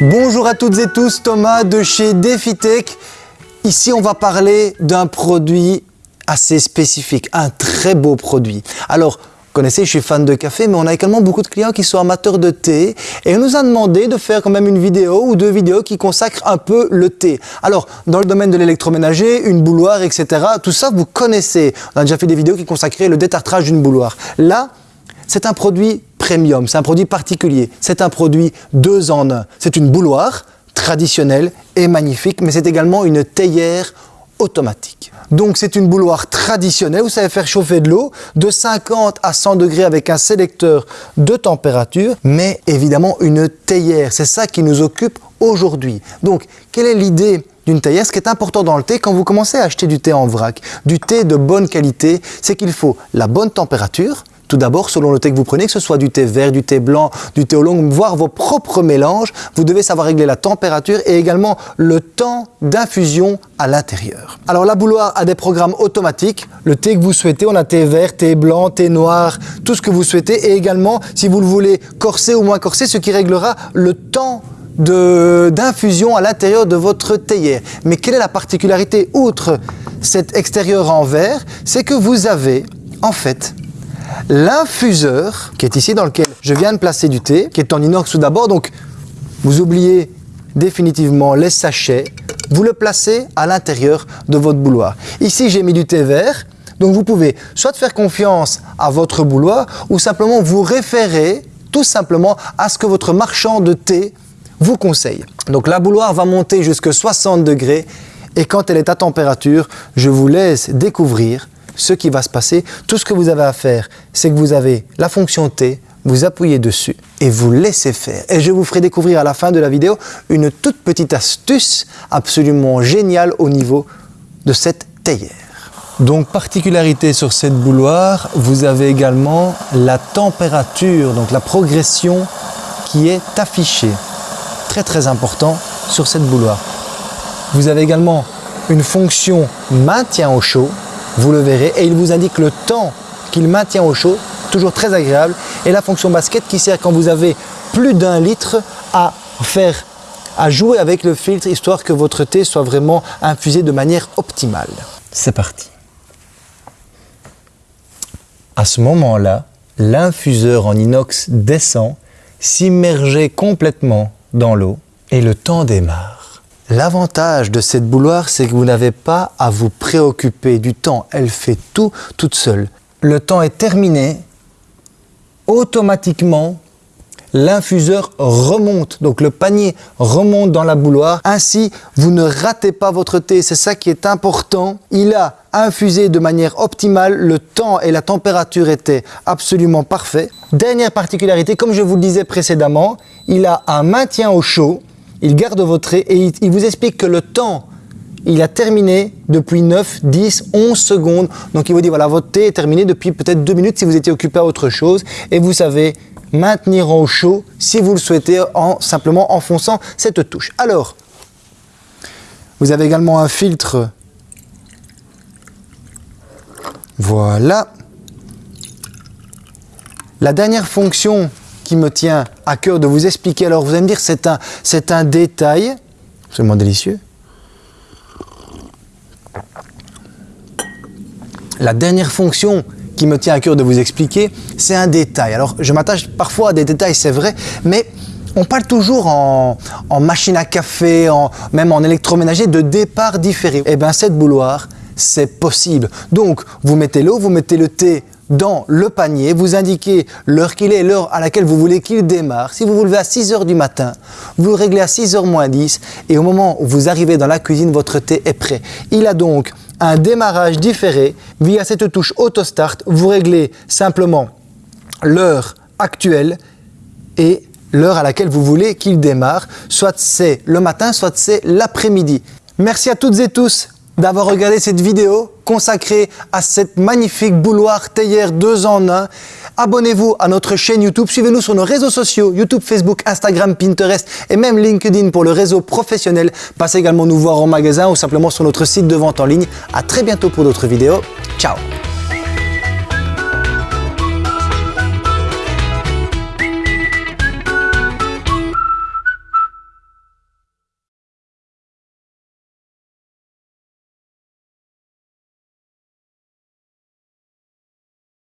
Bonjour à toutes et tous, Thomas de chez DefiTech. Ici, on va parler d'un produit assez spécifique, un très beau produit. Alors, vous connaissez, je suis fan de café, mais on a également beaucoup de clients qui sont amateurs de thé et on nous a demandé de faire quand même une vidéo ou deux vidéos qui consacrent un peu le thé. Alors, dans le domaine de l'électroménager, une bouloire, etc., tout ça, vous connaissez. On a déjà fait des vidéos qui consacraient le détartrage d'une bouloire. Là, c'est un produit premium, c'est un produit particulier, c'est un produit deux en un. C'est une bouloire traditionnelle et magnifique, mais c'est également une théière automatique. Donc c'est une bouloire traditionnelle, vous savez faire chauffer de l'eau de 50 à 100 degrés avec un sélecteur de température, mais évidemment une théière, c'est ça qui nous occupe aujourd'hui. Donc quelle est l'idée d'une théière? Ce qui est important dans le thé, quand vous commencez à acheter du thé en vrac, du thé de bonne qualité, c'est qu'il faut la bonne température, tout d'abord, selon le thé que vous prenez, que ce soit du thé vert, du thé blanc, du thé au long, voire vos propres mélanges, vous devez savoir régler la température et également le temps d'infusion à l'intérieur. Alors la bouloire a des programmes automatiques, le thé que vous souhaitez, on a thé vert, thé blanc, thé noir, tout ce que vous souhaitez et également si vous le voulez corser ou moins corser, ce qui réglera le temps d'infusion à l'intérieur de votre théière. Mais quelle est la particularité outre cet extérieur en verre C'est que vous avez en fait L'infuseur, qui est ici dans lequel je viens de placer du thé, qui est en inox tout d'abord, donc vous oubliez définitivement les sachets, vous le placez à l'intérieur de votre bouloir. Ici, j'ai mis du thé vert, donc vous pouvez soit faire confiance à votre bouloir ou simplement vous référer tout simplement à ce que votre marchand de thé vous conseille. Donc la bouloire va monter jusqu'à 60 degrés et quand elle est à température, je vous laisse découvrir ce qui va se passer, tout ce que vous avez à faire, c'est que vous avez la fonction T, vous appuyez dessus et vous laissez faire. Et je vous ferai découvrir à la fin de la vidéo une toute petite astuce absolument géniale au niveau de cette théière. Donc particularité sur cette bouloire, vous avez également la température, donc la progression qui est affichée. Très très important sur cette bouloire. Vous avez également une fonction maintien au chaud vous le verrez, et il vous indique le temps qu'il maintient au chaud, toujours très agréable, et la fonction basket qui sert quand vous avez plus d'un litre à faire à jouer avec le filtre histoire que votre thé soit vraiment infusé de manière optimale. C'est parti. À ce moment-là, l'infuseur en inox descend, s'immerger complètement dans l'eau et le temps démarre. L'avantage de cette bouloire, c'est que vous n'avez pas à vous préoccuper du temps. Elle fait tout toute seule. Le temps est terminé, automatiquement, l'infuseur remonte. Donc le panier remonte dans la bouloire. Ainsi, vous ne ratez pas votre thé. C'est ça qui est important. Il a infusé de manière optimale. Le temps et la température étaient absolument parfaits. Dernière particularité, comme je vous le disais précédemment, il a un maintien au chaud il garde votre trait et il, vous explique que le temps il a terminé depuis 9, 10, 11 secondes. Donc il vous dit, voilà, votre thé est terminé depuis peut-être 2 minutes si vous étiez occupé à autre chose. Et vous savez maintenir au chaud si vous le souhaitez en simplement enfonçant cette touche. Alors, vous avez également un filtre. Voilà. La dernière fonction me tient à cœur de vous expliquer. Alors vous allez me dire, c'est un, c'est un détail, absolument délicieux. La dernière fonction qui me tient à cœur de vous expliquer, c'est un détail. Alors je m'attache parfois à des détails, c'est vrai, mais on parle toujours en, machine à café, en, même en électroménager, de départ différé. Et eh bien cette bouloire, c'est possible. Donc vous mettez l'eau, vous mettez le thé dans le panier, vous indiquez l'heure qu'il est, l'heure à laquelle vous voulez qu'il démarre. Si vous vous levez à 6 heures du matin, vous réglez à 6 h moins 10 et au moment où vous arrivez dans la cuisine, votre thé est prêt. Il a donc un démarrage différé via cette touche Auto Start. Vous réglez simplement l'heure actuelle et l'heure à laquelle vous voulez qu'il démarre, soit c'est le matin, soit c'est l'après-midi. Merci à toutes et tous d'avoir regardé cette vidéo consacrée à cette magnifique bouloire théière 2 en 1. Abonnez-vous à notre chaîne YouTube, suivez-nous sur nos réseaux sociaux, YouTube, Facebook, Instagram, Pinterest et même LinkedIn pour le réseau professionnel. Passez également nous voir en magasin ou simplement sur notre site de vente en ligne. À très bientôt pour d'autres vidéos. Ciao